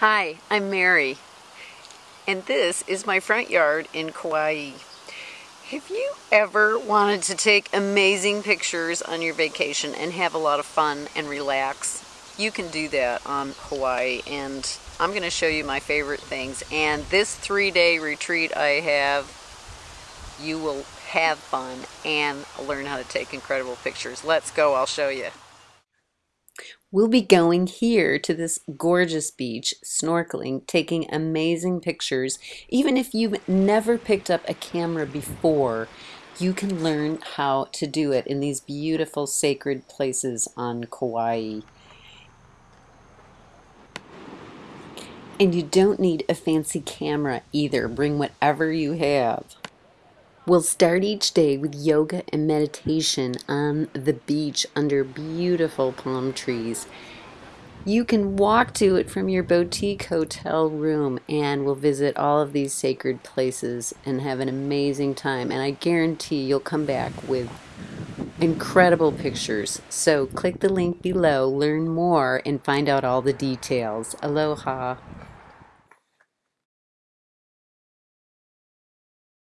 Hi, I'm Mary, and this is my front yard in Kauai. Have you ever wanted to take amazing pictures on your vacation and have a lot of fun and relax? You can do that on Hawaii, and I'm going to show you my favorite things. And this three day retreat I have, you will have fun and learn how to take incredible pictures. Let's go, I'll show you. We'll be going here to this gorgeous beach, snorkeling, taking amazing pictures. Even if you've never picked up a camera before, you can learn how to do it in these beautiful sacred places on Kauai. And you don't need a fancy camera either. Bring whatever you have. We'll start each day with yoga and meditation on the beach under beautiful palm trees. You can walk to it from your boutique hotel room and we'll visit all of these sacred places and have an amazing time. And I guarantee you'll come back with incredible pictures. So click the link below, learn more, and find out all the details. Aloha.